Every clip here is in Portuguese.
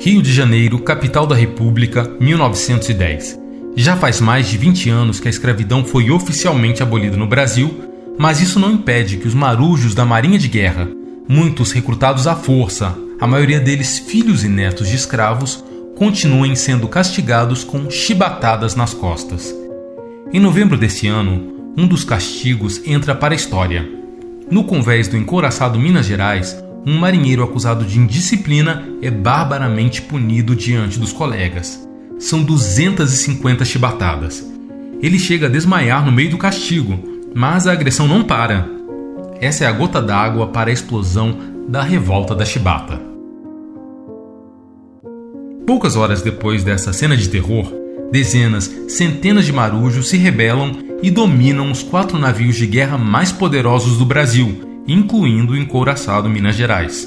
Rio de Janeiro, capital da República, 1910. Já faz mais de 20 anos que a escravidão foi oficialmente abolida no Brasil, mas isso não impede que os marujos da Marinha de Guerra, muitos recrutados à força, a maioria deles filhos e netos de escravos, continuem sendo castigados com chibatadas nas costas. Em novembro desse ano, um dos castigos entra para a história. No convés do encouraçado Minas Gerais, um marinheiro acusado de indisciplina é barbaramente punido diante dos colegas. São 250 chibatadas. Ele chega a desmaiar no meio do castigo, mas a agressão não para. Essa é a gota d'água para a explosão da revolta da chibata. Poucas horas depois dessa cena de terror, dezenas, centenas de marujos se rebelam e dominam os quatro navios de guerra mais poderosos do Brasil, incluindo o encouraçado Minas Gerais.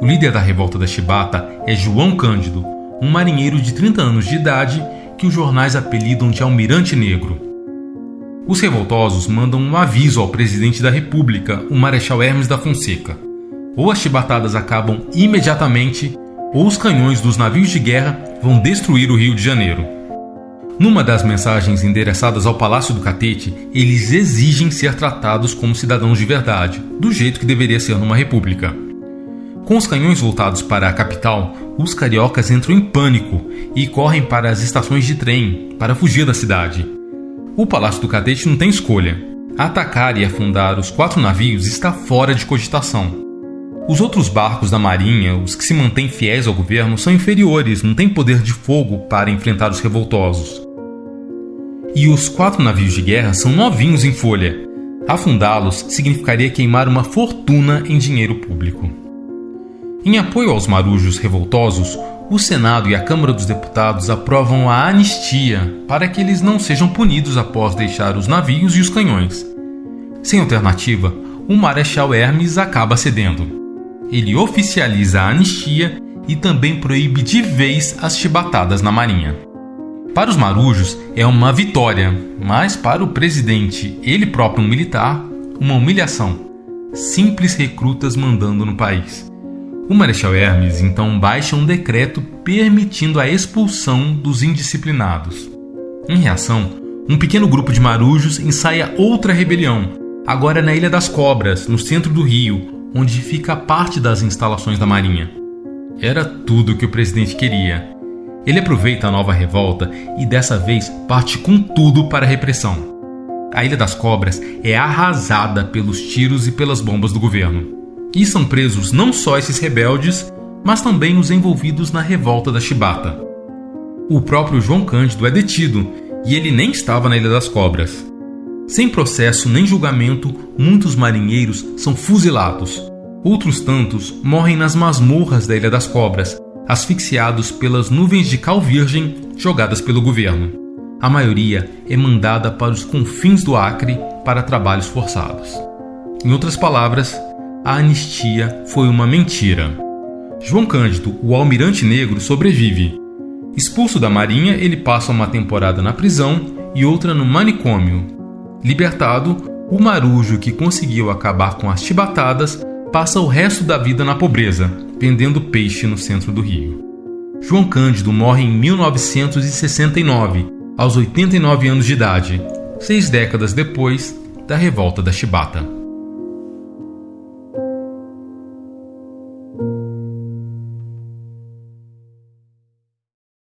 O líder da revolta da Chibata é João Cândido, um marinheiro de 30 anos de idade que os jornais apelidam de Almirante Negro. Os revoltosos mandam um aviso ao presidente da República, o Marechal Hermes da Fonseca. Ou as chibatadas acabam imediatamente, ou os canhões dos navios de guerra vão destruir o Rio de Janeiro. Numa das mensagens endereçadas ao Palácio do Catete, eles exigem ser tratados como cidadãos de verdade, do jeito que deveria ser numa república. Com os canhões voltados para a capital, os cariocas entram em pânico e correm para as estações de trem para fugir da cidade. O Palácio do Catete não tem escolha. Atacar e afundar os quatro navios está fora de cogitação. Os outros barcos da Marinha, os que se mantêm fiéis ao governo, são inferiores, não têm poder de fogo para enfrentar os revoltosos. E os quatro navios de guerra são novinhos em folha. Afundá-los significaria queimar uma fortuna em dinheiro público. Em apoio aos marujos revoltosos, o Senado e a Câmara dos Deputados aprovam a anistia para que eles não sejam punidos após deixar os navios e os canhões. Sem alternativa, o Marechal Hermes acaba cedendo. Ele oficializa a anistia e também proíbe de vez as chibatadas na Marinha. Para os marujos é uma vitória, mas para o presidente, ele próprio um militar, uma humilhação. Simples recrutas mandando no país. O Marechal Hermes então baixa um decreto permitindo a expulsão dos indisciplinados. Em reação, um pequeno grupo de marujos ensaia outra rebelião, agora na Ilha das Cobras, no centro do Rio, onde fica parte das instalações da Marinha. Era tudo o que o presidente queria ele aproveita a nova revolta e dessa vez parte com tudo para a repressão. A Ilha das Cobras é arrasada pelos tiros e pelas bombas do governo. E são presos não só esses rebeldes, mas também os envolvidos na revolta da Chibata. O próprio João Cândido é detido e ele nem estava na Ilha das Cobras. Sem processo nem julgamento, muitos marinheiros são fuzilados. Outros tantos morrem nas masmorras da Ilha das Cobras, asfixiados pelas nuvens de cal virgem jogadas pelo governo. A maioria é mandada para os confins do Acre para trabalhos forçados. Em outras palavras, a anistia foi uma mentira. João Cândido, o almirante negro, sobrevive. Expulso da marinha, ele passa uma temporada na prisão e outra no manicômio. Libertado, o marujo que conseguiu acabar com as chibatadas passa o resto da vida na pobreza, vendendo peixe no centro do Rio. João Cândido morre em 1969, aos 89 anos de idade, seis décadas depois da revolta da Chibata.